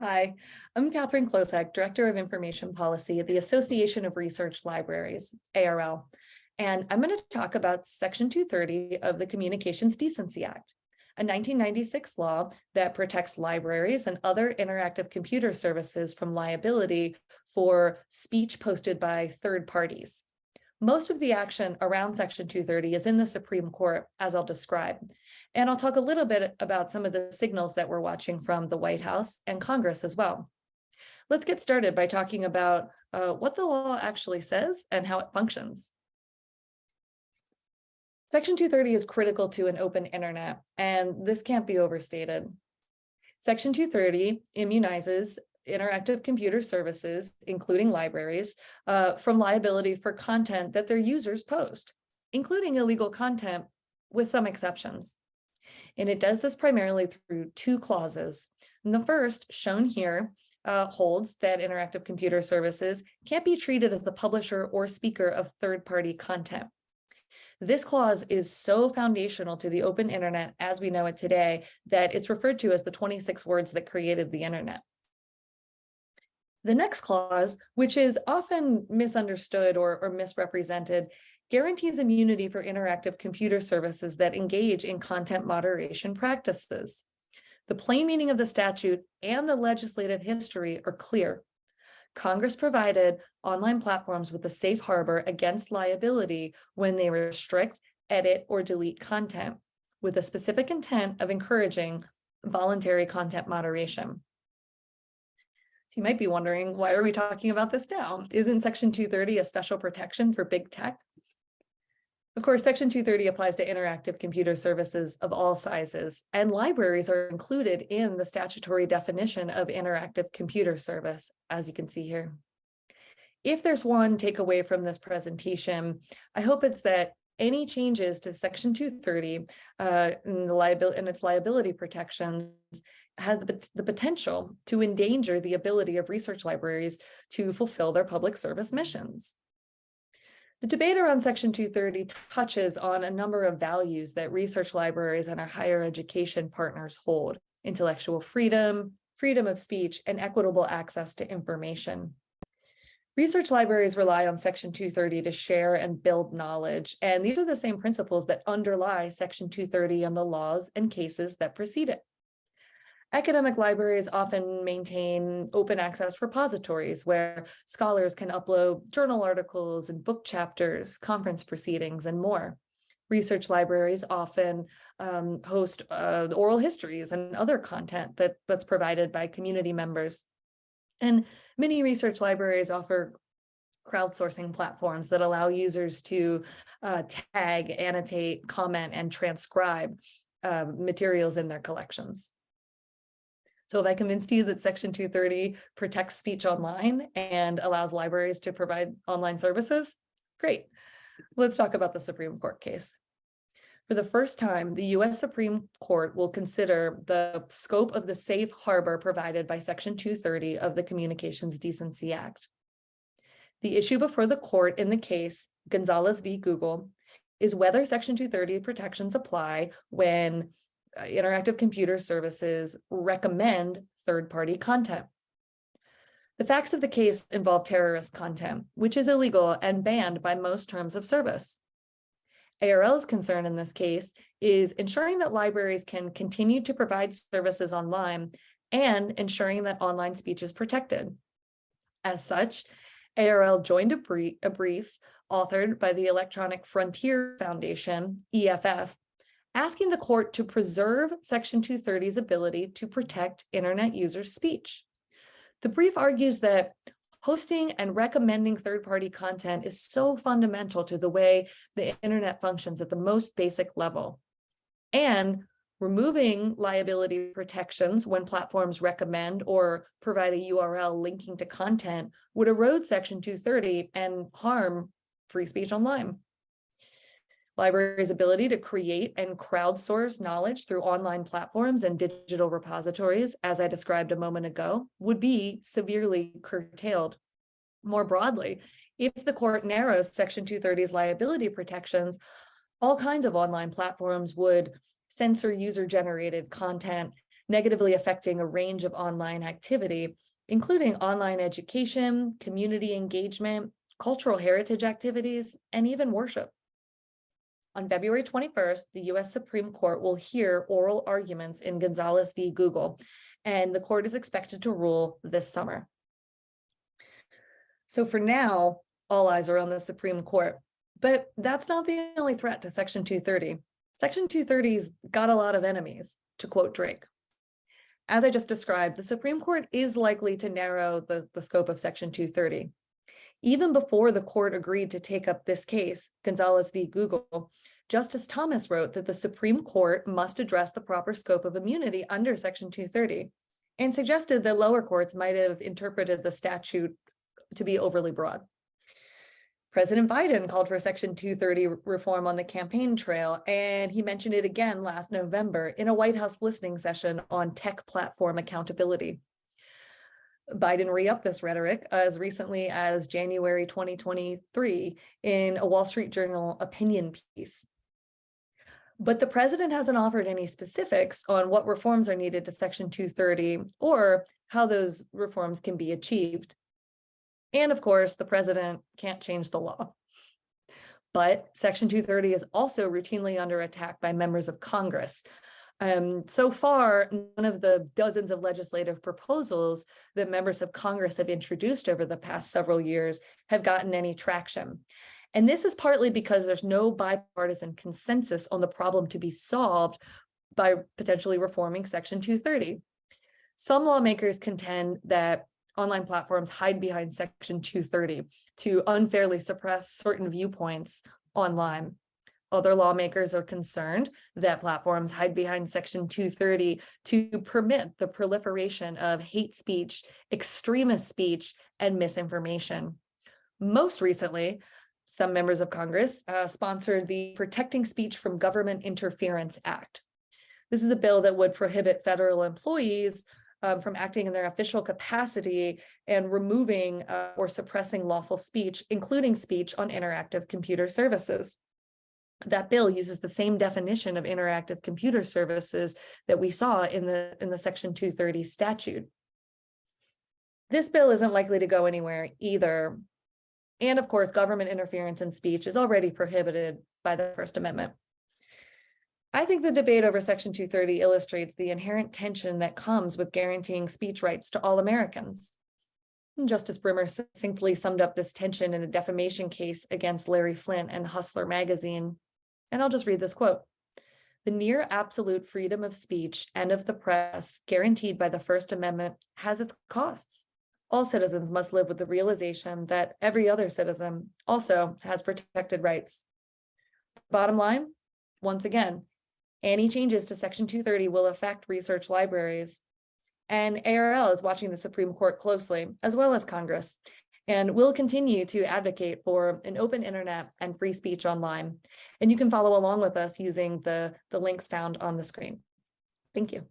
Hi, I'm Katherine Klosek, Director of Information Policy at the Association of Research Libraries, ARL. And I'm going to talk about Section 230 of the Communications Decency Act, a 1996 law that protects libraries and other interactive computer services from liability for speech posted by third parties. Most of the action around Section 230 is in the Supreme Court, as I'll describe. And I'll talk a little bit about some of the signals that we're watching from the White House and Congress as well. Let's get started by talking about uh, what the law actually says and how it functions. Section 230 is critical to an open internet, and this can't be overstated. Section 230 immunizes interactive computer services, including libraries, uh, from liability for content that their users post, including illegal content with some exceptions. And it does this primarily through two clauses. And the first, shown here, uh, holds that interactive computer services can't be treated as the publisher or speaker of third-party content. This clause is so foundational to the open internet as we know it today that it's referred to as the 26 words that created the internet. The next clause, which is often misunderstood or, or misrepresented, guarantees immunity for interactive computer services that engage in content moderation practices. The plain meaning of the statute and the legislative history are clear. Congress provided online platforms with a safe harbor against liability when they restrict, edit, or delete content with a specific intent of encouraging voluntary content moderation. You might be wondering, why are we talking about this now? Isn't section 230 a special protection for big tech? Of course, section 230 applies to interactive computer services of all sizes, and libraries are included in the statutory definition of interactive computer service, as you can see here. If there's one takeaway from this presentation, I hope it's that any changes to section 230 uh, its liability protections has the, the potential to endanger the ability of research libraries to fulfill their public service missions. The debate around Section 230 touches on a number of values that research libraries and our higher education partners hold, intellectual freedom, freedom of speech, and equitable access to information. Research libraries rely on Section 230 to share and build knowledge, and these are the same principles that underlie Section 230 and the laws and cases that precede it. Academic libraries often maintain open access repositories where scholars can upload journal articles and book chapters, conference proceedings, and more. Research libraries often um, host uh, oral histories and other content that, that's provided by community members. And many research libraries offer crowdsourcing platforms that allow users to uh, tag, annotate, comment, and transcribe uh, materials in their collections. So have I convinced you that Section 230 protects speech online and allows libraries to provide online services? Great. Let's talk about the Supreme Court case. For the first time, the US Supreme Court will consider the scope of the safe harbor provided by Section 230 of the Communications Decency Act. The issue before the court in the case, Gonzalez v. Google, is whether Section 230 protections apply when Uh, interactive computer services recommend third-party content. The facts of the case involve terrorist content, which is illegal and banned by most terms of service. ARL's concern in this case is ensuring that libraries can continue to provide services online and ensuring that online speech is protected. As such, ARL joined a brief, a brief authored by the Electronic Frontier Foundation, EFF, asking the court to preserve Section 230's ability to protect internet users' speech. The brief argues that hosting and recommending third-party content is so fundamental to the way the internet functions at the most basic level. And removing liability protections when platforms recommend or provide a URL linking to content would erode Section 230 and harm free speech online. Libraries' ability to create and crowdsource knowledge through online platforms and digital repositories, as I described a moment ago, would be severely curtailed. More broadly, if the court narrows Section 230's liability protections, all kinds of online platforms would censor user-generated content negatively affecting a range of online activity, including online education, community engagement, cultural heritage activities, and even worship. On February 21st, the US Supreme Court will hear oral arguments in Gonzalez v. Google, and the court is expected to rule this summer. So for now, all eyes are on the Supreme Court, but that's not the only threat to Section 230. Section 230's got a lot of enemies, to quote Drake. As I just described, the Supreme Court is likely to narrow the, the scope of Section 230. Even before the court agreed to take up this case, Gonzalez v. Google, Justice Thomas wrote that the Supreme Court must address the proper scope of immunity under Section 230 and suggested that lower courts might have interpreted the statute to be overly broad. President Biden called for Section 230 reform on the campaign trail, and he mentioned it again last November in a White House listening session on tech platform accountability. Biden re-upped this rhetoric as recently as January 2023 in a Wall Street Journal opinion piece. But the president hasn't offered any specifics on what reforms are needed to Section 230 or how those reforms can be achieved. And of course, the president can't change the law. But Section 230 is also routinely under attack by members of Congress. Um, so far, none of the dozens of legislative proposals that members of Congress have introduced over the past several years have gotten any traction. And this is partly because there's no bipartisan consensus on the problem to be solved by potentially reforming Section 230. Some lawmakers contend that online platforms hide behind Section 230 to unfairly suppress certain viewpoints online. Other lawmakers are concerned that platforms hide behind Section 230 to permit the proliferation of hate speech, extremist speech, and misinformation. Most recently, some members of Congress uh, sponsored the Protecting Speech from Government Interference Act. This is a bill that would prohibit federal employees um, from acting in their official capacity and removing uh, or suppressing lawful speech, including speech on interactive computer services. That bill uses the same definition of interactive computer services that we saw in the, in the Section 230 statute. This bill isn't likely to go anywhere either. And of course, government interference in speech is already prohibited by the First Amendment. I think the debate over Section 230 illustrates the inherent tension that comes with guaranteeing speech rights to all Americans. Justice Brimmer succinctly summed up this tension in a defamation case against Larry Flynt and Hustler magazine. And I'll just read this quote. The near absolute freedom of speech and of the press guaranteed by the First Amendment has its costs. All citizens must live with the realization that every other citizen also has protected rights. Bottom line, once again, any changes to Section 230 will affect research libraries. And ARL is watching the Supreme Court closely, as well as Congress, and we'll continue to advocate for an open internet and free speech online. And you can follow along with us using the, the links found on the screen. Thank you.